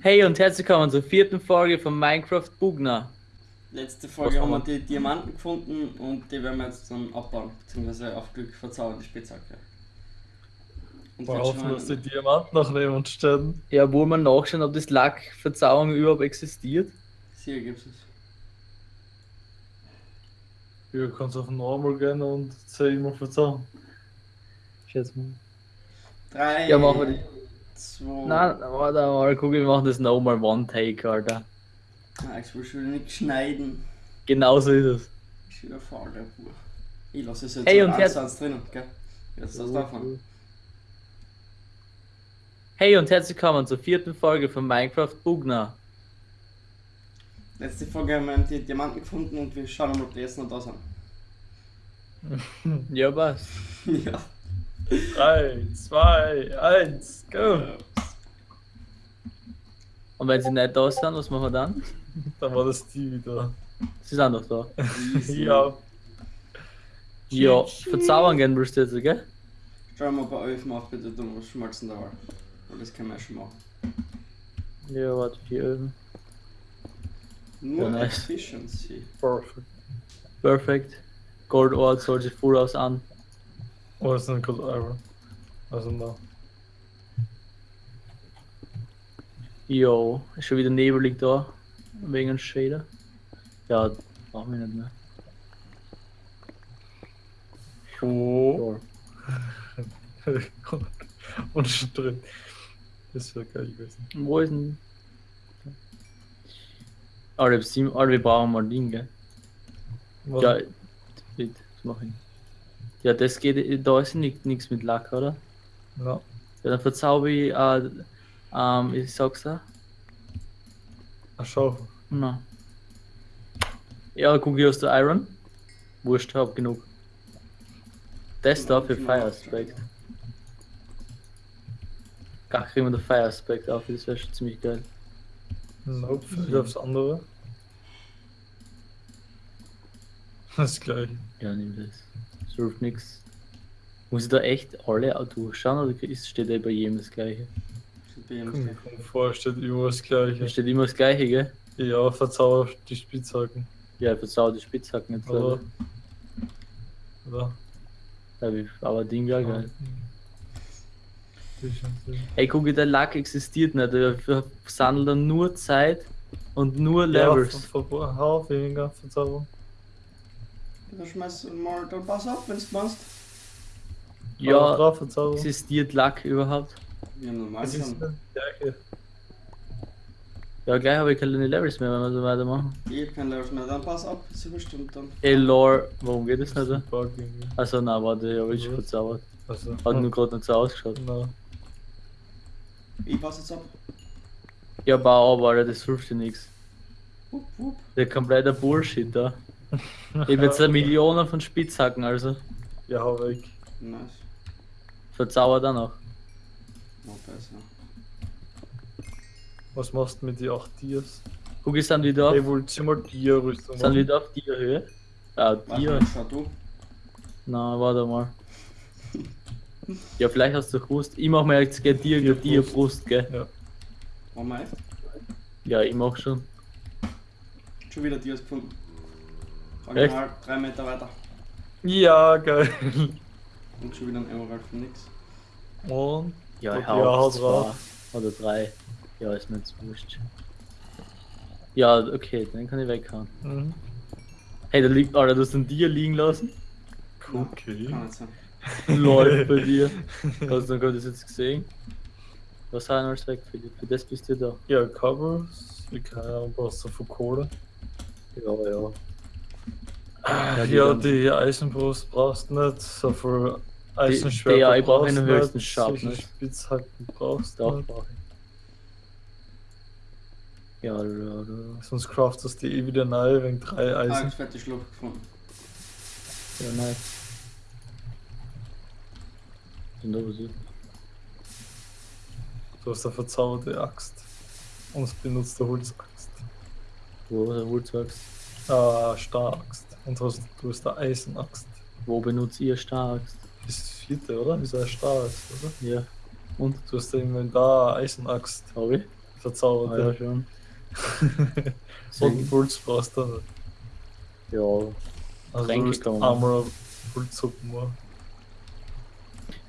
Hey und herzlich willkommen zur vierten Folge von Minecraft Bugner. Letzte Folge haben wir die Diamanten gefunden und die werden wir jetzt dann abbauen, beziehungsweise auf Glück verzaubern, die Spitzhacke. Und hoffen, dass die Diamanten noch neben stehen. Ja, wo man nachschauen, ob das Lackverzauberung überhaupt existiert. hier gibt es. Ja, du kannst auf Normal gehen und immer verzaubern. Schätze mal. Drei, Ja, machen wir die. Zwei, Nein, warte mal, guck, wir machen das nochmal One Take, Alter. Nein, ich will schon nicht schneiden. Genau so ist es. Ich bin faul, der Bur. Ich lasse es jetzt Hey, und eins drinnen, gell? Jetzt das davon. Hey und herzlich willkommen zur vierten Folge von Minecraft Bugner. Letzte Folge haben wir die Diamanten gefunden und wir schauen mal, ob die jetzt noch da sind. Ja, was? ja. 3, 2, 1, go! Und wenn sie nicht da sind, was machen wir dann? Dann war das die wieder. Sie sind doch da. Ja, Ja, verzaubern gehen willst du jetzt, gell? Schau mal bei Öfen auf, bitte, du musst schmalzen da. Weil das können wir schon machen. Ja, warte, vier Öfen. Nur Ja, nice. Efficiency. perfekt. Perfekt. Gold Ore soll sich voll aus an. Oh, das ist ein Good Iron. Also, na. Jo, ist schon wieder nebelig da. Wegen dem Shader. Ja, brauchen wir nicht mehr. Oh. Ja. und drin. Das wäre geil gewesen. Wo ist denn. Ah, wir, brauchen mal Ding, gell? Was? Ja, das mach ich. Ja, das geht, da ist nichts mit Lack, oder? Ja. Ja, dann verzauber ich, äh, ähm, ich sag's da. Ach, schau. Na. Ja, guck ich aus der Iron. Wurscht, hab genug. Das da für Fire Aspect. Gar kriegen wir den Fire Aspect auf, das wäre schon ziemlich geil. Nope, ich aufs andere. Das gleiche. Ja, nimm das. Das hilft nix. Muss ich da echt alle auch durchschauen oder ist, steht da bei jedem das gleiche? Steht bei jedem komm vor, steht immer das Da gleiche. steht immer das gleiche, gell? Ja, verzauber die Spitzhacken. Ja, ich verzauber die Spitzhacken jetzt Oder? Oder? Ja, Aber Ding wäre geil. Sicher, sicher. Hey, guck, der Lack existiert nicht. Wir dann nur Zeit und nur Ja, Levels. ver- ver- hau weniger Verzauberung. Dann schmeiß mal, dann pass auf, wenn du meinst. Hau Ja, drauf Verzauberung. existiert Lack überhaupt? Haben normal Es ist das gleiche. Ja, gleich habe ich keine Levels mehr, wenn wir so weitermachen. Ich hab kein Level mehr, dann pass auf, ist überstimmt dann. Ey, Lore, warum geht das nicht? Also, na, warte, ich habe ich schon Was? verzaubert. Also, Hat nur gerade nicht so ausgeschaut. na, Ich pass jetzt ab. Ja, bau aber, Alter, das hilft dir nichts. Wupp, wupp. Der kompletter Bullshit da. Ich hab jetzt eine Million von Spitzhacken, also. ja, hau weg. Nice. Verzaubert auch noch. Noch besser. Was machst du mit die 8 Dias? Guck, ich sind wieder auf, ihr mal Dia-Rüstung sind machen? wieder auf dir Höhe. Ah, du. Na, warte mal. Ja, vielleicht hast du gewusst. Ich mach mir jetzt gell, dir, dir, dir Brust, gell? Ja. Machen wir echt? Ja, ich mach schon. Schon wieder Dias gefunden. Echt? Drei Meter weiter. Ja, geil. Und schon wieder ein Emerald für nix. Und Ja, Okay, ich ja, hau hau zwei drauf. oder drei. Ja, ist mir jetzt wurscht. Ja, okay, den kann ich weghauen. mhm. Hey, da liegt, Alter, du hast den Dir liegen lassen. okay. Läuft bei dir. Hast du das jetzt gesehen? Was haben wir alles weg für, für das bist du da. Ja, Covers. Ich kann ja brauchst du von Kohle. Ja, ja. Ja, die die, ja, die Eisenbrust brauchst du nicht. So viel Die- Eisenschwerter die- ja, ich brauch brauchst einen du höchsten nicht, Sharpness. solche Spitzhacken brauchst du brauch ich. Ja, ja, ja. Sonst craftest du die eh wieder neu wegen drei Ah, Eisen. ich fette Schlucht gefunden. Ja, da was ist? Du hast eine verzauberte Axt. Und es benutzt eine Holzaxt. Wo der Holzaxt? Ah, Stahraxt. Und du hast, du hast eine Eisenaxt. Wo benutzt ihr Starks? Das ist das vierte, oder? Ist eine Stahraxt, oder? Ja. Und? Du hast im Inventar eine Eisenaxt. Hab ich? verzaubert. Ja, schon. Und Deswegen, Puls brauchst du nicht. ja, Also Tränke du kann man einmal Pulssuppen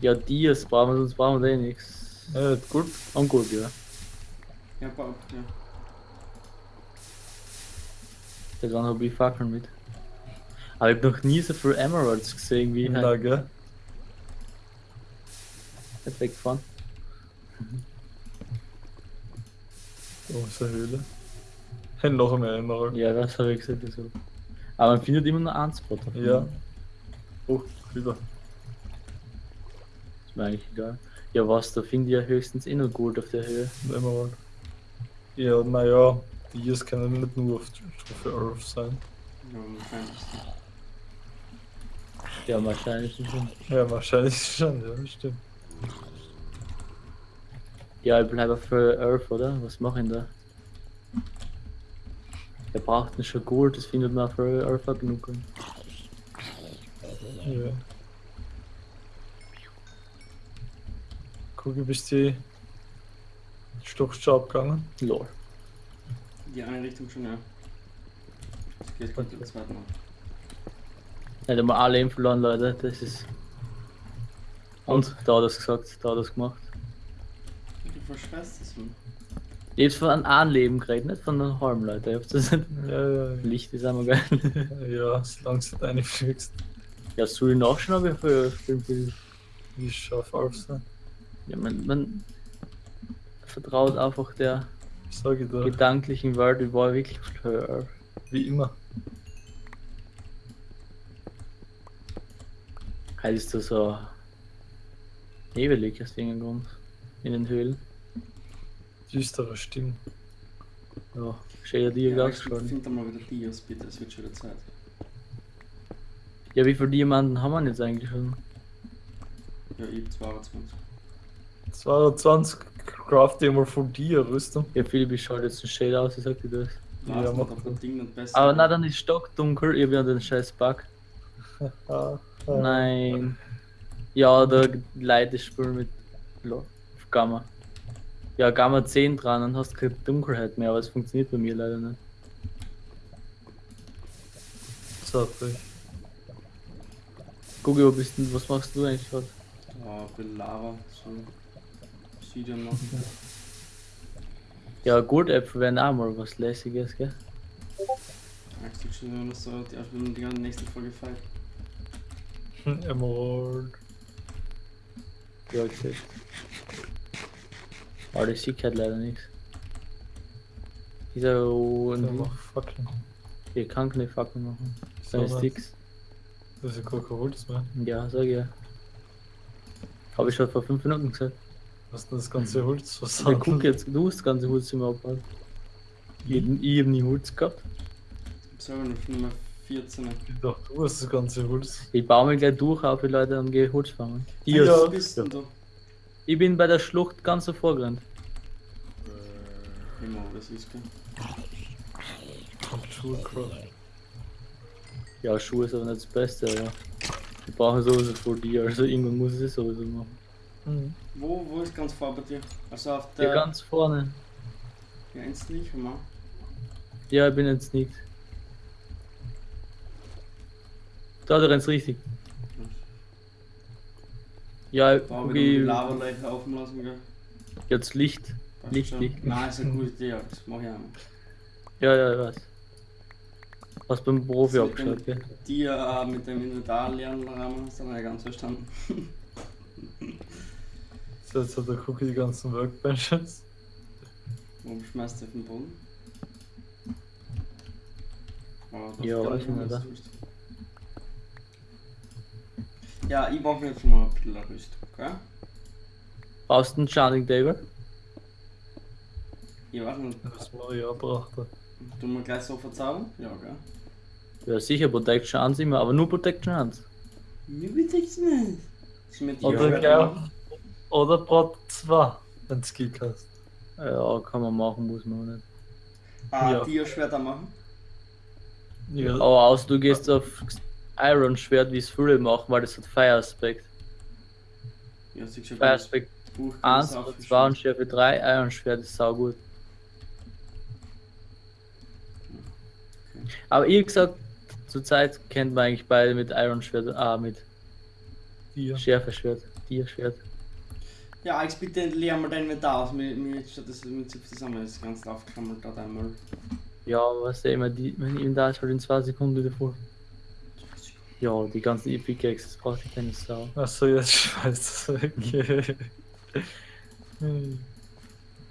ja, Dias brauchen wir, sonst brauchen wir eh nichts. Ja, gut. Und gut, ja. Ja, Bob, ja. Da dran habe ich Fackeln mit. Aber ich habe noch nie so viel Emeralds gesehen wie Ja, halt gell? nicht weggefahren. Da ist eine Höhle. Hey, noch mehr Emerald. Ja, das habe ich gesagt. Also. Aber man findet immer nur einen Spot. Ja. Oh, wieder. Ist mir eigentlich egal. Ja, was, da finde ich ja höchstens eh noch Gold auf der Höhe. Emerald. Ja, naja, die hier können nicht nur auf Stufe 11 sein. Ja, wahrscheinlich. Ja, wahrscheinlich schon. Ja, wahrscheinlich schon, ja, stimmt. Ja, ich bleibe für Earth, oder? Was mache ich denn da? Er braucht nicht schon Gold, das findet man für Earth auch genug. Ja. Guck, bist du die Stockschau abgegangen? Lol. Die eine Richtung schon, ja. Das geht gut, der zweite Mal. Nicht einmal alle Leben verloren, Leute. Das ist. Und da hat er es gesagt, da hat er es gemacht. Du verschweißt es, Mann. Ich hab's von einem Leben geredet, nicht von einem halben, Leute. Ich hab's das nicht. Ja, ja, Licht ist einmal geil. ja, solange du deine fliegst, ja, soll ich nachschauen, ob ich für Film will? wie scharf auf sein. Ja, man, man vertraut einfach der Sag ich da. gedanklichen ich war wirklich Earth. Wie immer. Halt ist da so nebelig aus irgendeinem Grund. In den Höhlen. Düstere Stimmen. Ja, schön ja dir Ja, schon. find da mal wieder Dias, bitte, es wird schon wieder Zeit. Ja, wie viele Diamanten haben wir jetzt eigentlich schon? Ja, ich 22. 22 craft ich mal von dir Rüstung. Ja, Philipp, ich schaue jetzt ein Shade aus, ich sag dir das. Ja, Ja, mach mach das. Ding nicht besser. Aber na, dann ist stockdunkel, ich hab ja den scheiß Bug. Ah, ah. Nein. Ja, da Leute spielen mit Gamma. Ja, Gamma 10 dran, dann hast du keine Dunkelheit mehr, aber es funktioniert bei mir leider nicht. So, ich. Gucki, wo bist du? Was machst du eigentlich gerade? Ja, bei Lava, so. Obsidian machen. Ja, Goldäpfel wären auch mal was lässiges, gell? Magst du schon, wenn das so die die ganze nächste Folge feiert? Emerald. Ja, ich sehe. Aber das sieht halt leider nichts. Dieser und mach Fackeln. ich kann keine Fackel machen. So, ne? Sticks. Das ist ja gar kein Holz mehr. Ja, sag ich ja. Habe ich schon vor 5 Minuten gesagt. Was denn das ganze Holz Ja, versandt? guck jetzt, du hast das ganze Holz im Abfall. Ich, ich hab nie Holz gehabt. Ich selber noch Nummer 14. Ich dachte, du hast das ganze Holz. Ich baue mich gleich durch auf die Leute und gehe Holz fangen. Ja. Ja, was bist denn du? Ich bin bei der Schlucht ganz so vorgerannt. Immer, das ist gut. Und Schulcraft. Ja, Schuhe ist aber nicht das Beste, ja. Ich brauche sowieso vor dir, also irgendwann muss ich es sowieso machen. Mhm. Wo, wo ist ganz vor bei dir? Also auf der. ganz vorne. Ja, ins nicht, mal. Ja, ich bin jetzt nicht. Da, du rennst richtig. Ja, Bau guck wieder die ich, Lava-Leiche offen lassen, gell? jetzt Licht. Passt Licht, schon. Licht. Nein, ist eine gute Idee, das mach ich auch. Ja, ja, ich weiß. Hast beim Profi abgeschaut, gell? Die äh, mit dem Inventar lernen Rahmen hast du nicht ganz verstanden. So, jetzt hat der Cookie die ganzen Workbenches. Warum schmeißt du auf den Boden? Oh, das Ja, weiß nicht, was ja. Ja, ich mach mir jetzt mal ein bisschen Rüstung, gell? Brauchst du einen Charting Table? Ich weiß nicht, Das Maria brachte. tun wir gleich so verzaubern? Ja, gell? Ja, sicher, Protection 1 immer, aber nur Protection 1. Mir bitte ich nicht. Ist mit dir Oder schwer gell? Oder Brot 2, wenn es Kick hast. Ja, kann man machen, muss man nicht. Ah, ja. Dio-Schwerter machen? Ja. Aber aus, du gehst ja. auf Iron-Schwert, wie es früher machen, weil das hat Fire-Aspekt. Ja, Fire-Aspekt 1 2 und Schärfe 3, Iron-Schwert ist saugut. Aber ihr gesagt, zurzeit kennt man eigentlich beide mit Iron-Schwert, ah, mit Schärfe-Schwert, Tier-Schwert. Ja, Alex, bitte leer mal dein Inventar aus. Mir, mir steht das zusammen, das ganze aufgekrammelt hat einmal. Ja, was der immer, die, mein Inventar ist halt in zwei Sekunden wieder voll. Ja, die ganzen Epic Access braucht ich keine Sau. Achso, jetzt scheiße. Okay. Hm.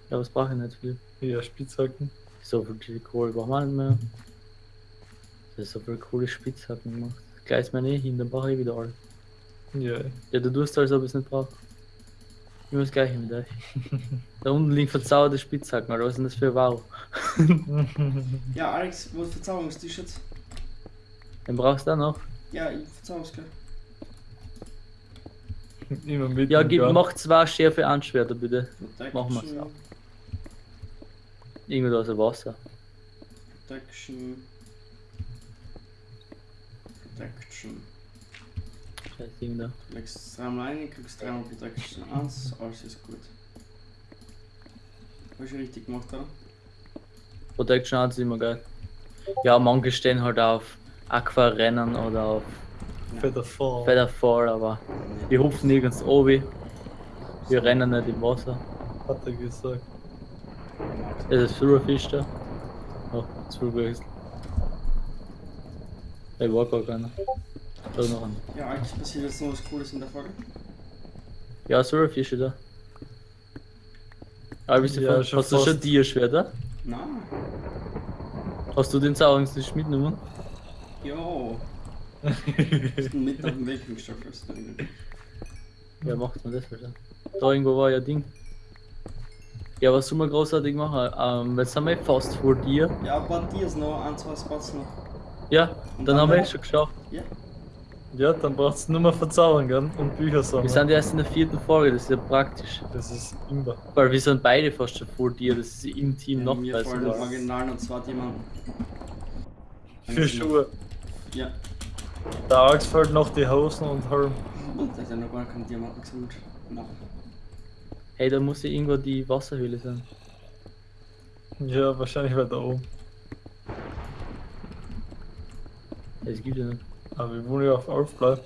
Ja, was brauche ich nicht viel? ja, Spitzhacken. So viel Kohle braucht man nicht mehr. Das ist so viel coole Spitzhacken gemacht. Gleich mir eh hin, dann brauche ich wieder alles. Ja. Ja, du tust als ob ich es nicht brauche. Immer das gleiche mit euch. da unten liegen verzauberte Spitzhacken, oder was ist denn das für Wow? Ja, Alex, wo ist Verzauberungstisch jetzt? Den brauchst du auch noch? Ja, ich verzauber's gleich. Immer mit. Ja, gib, mach zwei Schärfe Anschwerter bitte. Protection. Machen wir's auch. Irgendwo aus dem Wasser. Protection. Protection. Scheiß Ding da. Du legst dreimal ein, kriegst dreimal Protection 1, alles ist gut. Hab ich richtig gemacht, oder? Protection 1 ist immer geil. Ja, manche stehen halt auf Aquarennen oder auf Feather Fall. Featherfall, aber wir hupfen nirgends oben. Wir rennen nicht im Wasser. Hat er gesagt. Das ist Silverfish da. Oh, zu gewechselt. Ich war gar keiner. Noch. Ja, Alex, passiert jetzt noch was Cooles in der Folge? Ja, Silverfish da. Aber bist du Ja, schon hast du schon. Tierschwerter? Nein. Hast du den Sauerungsfisch mitgenommen? Jo. Bist du mit auf dem Weg gestoppt hast. Ja, macht man das wieder. Da irgendwo war ja Ding. Ja, was soll man großartig machen? Ähm, jetzt sind wir fast vor dir. Ja, ein paar Tiers noch, ein, zwei Spots noch. Ja, Und dann dann haben wir es schon geschafft. Ja. Ja, dann brauchst du nur mal verzaubern gell? und Bücher Wir sammeln. sind erst in der vierten Folge, das ist ja praktisch. Das ist immer. Weil wir sind beide fast schon vor dir, das ist im Team noch Mir besser. fallen original noch zwei Diamanten. Für Schuhe. Ja. Der Axt fällt noch die Hosen und Helm. Und da hat ja noch gar keinen Diamanten gesammelt. Nein. Hey, da muss ja irgendwo die Wasserhöhle sein. Ja, wahrscheinlich weiter oben. Das gibt ja nicht. Aber wir wollen ja auf Alf bleiben.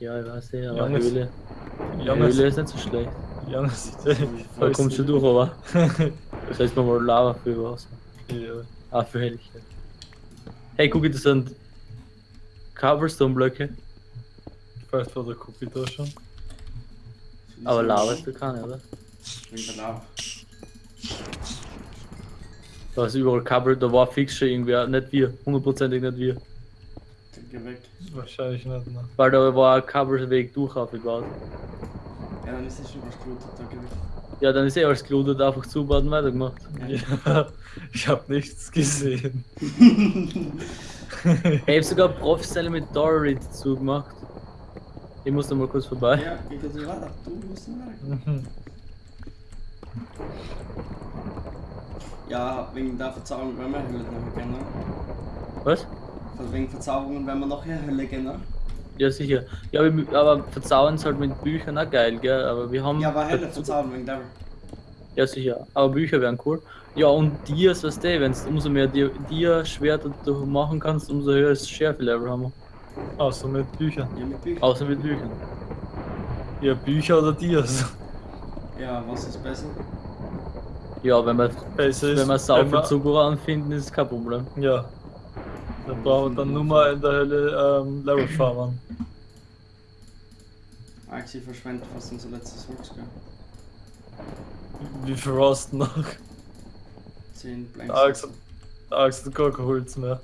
Ja, ich weiß ja, aber Johannes- Höhle. Die Johannes, Höhle ist nicht so schlecht. Eh Da kommt schon durch, aber. Das heißt, man mal Lava für Wasser. Ja. Ah, für Helligkeit. Hey, guck, das sind Cobblestone-Blöcke. Vielleicht war der Cookie da schon. Aber Lava ist da keine, oder? Wegen der Lava. Da ist überall Cobble, da war fix schon irgendwer, nicht wir, hundertprozentig nicht wir. Weg. Wahrscheinlich nicht, ne? Weil da war ein Cobbleweg durch aufgebaut. Ja, dann ist es schon was gelutet, da geh weg. Ja, dann ist eh alles gelootet, einfach zubaut und weitergemacht. Ja, ich hab nichts gesehen. Ich hab sogar professionell mit Dory zugemacht. Ich muss da mal kurz vorbei. Ja, geh kurz weiter. Du musst nicht weiter. Mhm. Ja, wegen der Verzauberung werden wir Hölle noch gerne. Was? Wegen Verzauberungen werden wir nachher Hölle gerne. Ja, sicher. Ja, aber verzaubern ist halt mit Büchern auch geil, gell? Aber wir haben. Ja, aber Hölle verzaubern wegen Devil. Ja, sicher. Aber Bücher wären cool. Ja, und Dias, weißt du, wenn du umso mehr Dia- Dia-Schwerter du machen kannst, umso höher das Schärfe-Level haben wir. Außer mit Büchern. Ja, mit Büchern. Außer mit Büchern. Ja, Bücher oder Dias. Ja, was ist besser? Ja, wenn wir, Besser ist, wenn wir sau Zucker anfinden, ist kein Problem. Ja. Dann brauchen wir dann nur mal in der Hölle ähm, Level farmen. Axi verschwendet fast unser letztes Holz, gell? Wie viel du noch? 10 Blanks. Axt hat gar kein Holz mehr.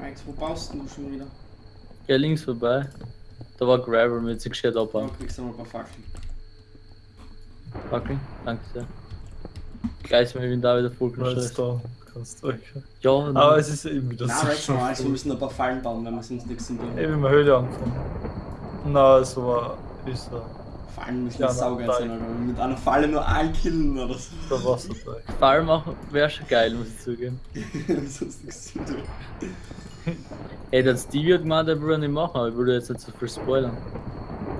Alex, wo baust denn du schon wieder? Ja, links vorbei. Da war Gravel mit sich gescheit Da abbauen. kriegst du mal ein paar Fackeln. Okay, danke sehr. Gleich ist mein Inventar wieder voll es da du. Ja, Aber es ist eben wieder Nein, so. Alex, Alex, wir müssen ein paar Fallen bauen, wenn wir sonst nichts tun. Eben in der Höhle angefangen. Na, es war. Ist er. Fallen müssen Ja, saugeil nein. sein, oder mit einer Falle nur einen killen oder so. Der Wasserteig. Fall machen wäre schon geil, muss ich zugeben. sonst nichts zu tun. Ey, der Stevie hat gemeint, er würde nicht machen, aber ich würde jetzt nicht so viel spoilern.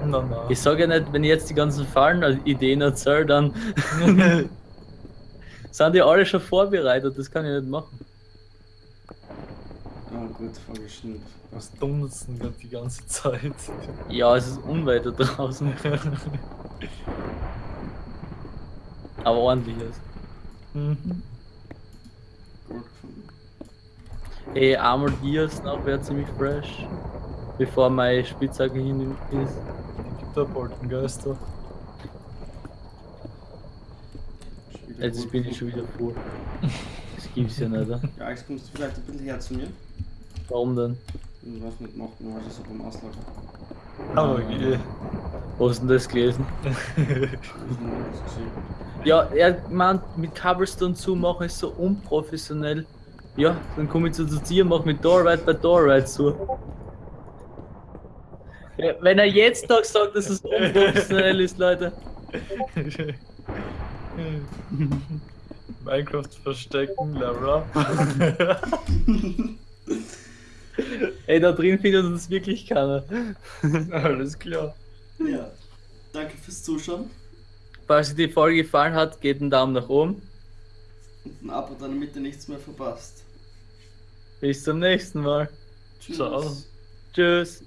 Na, na. Ich sage ja nicht, wenn ich jetzt die ganzen Fallen-Ideen erzähle, dann sind die alle schon vorbereitet, das kann ich nicht machen. Ah, gut, vorgeschnitten. Was denn grad die ganze Zeit? Ja, es ist unweiter draußen. Aber ordentliches. Mhm. Gold gefunden. Ey, einmal Dias nach wäre ziemlich fresh. Bevor meine Spitzhacke hin ist. Die gibt da Poltengeister. Schon wieder Jetzt bin ich schon wieder vor. Das gibt's ja nicht. oder? Ja, jetzt kommst du vielleicht ein bisschen her zu mir. Warum denn? Und was mit macht man also so beim Auslager. Aber geh. Wo hast du denn das gelesen? Das das. Ja, er meint, mit Cobblestone zu machen ist so unprofessionell. Ja, dann komme ich zu dir, mach mit Doorride bei Doorride zu. Wenn er jetzt noch sagt, dass es unprofessionell ist, Leute. Minecraft verstecken, up. Ey, da drin findet uns wirklich keiner. Alles klar. Ja, danke fürs Zuschauen Falls euch die Folge gefallen hat, gebt einen Daumen nach oben. und ein Abo, damit ihr nichts mehr verpasst. Bis zum nächsten Mal. Tschüss. Ciao. Tschüss.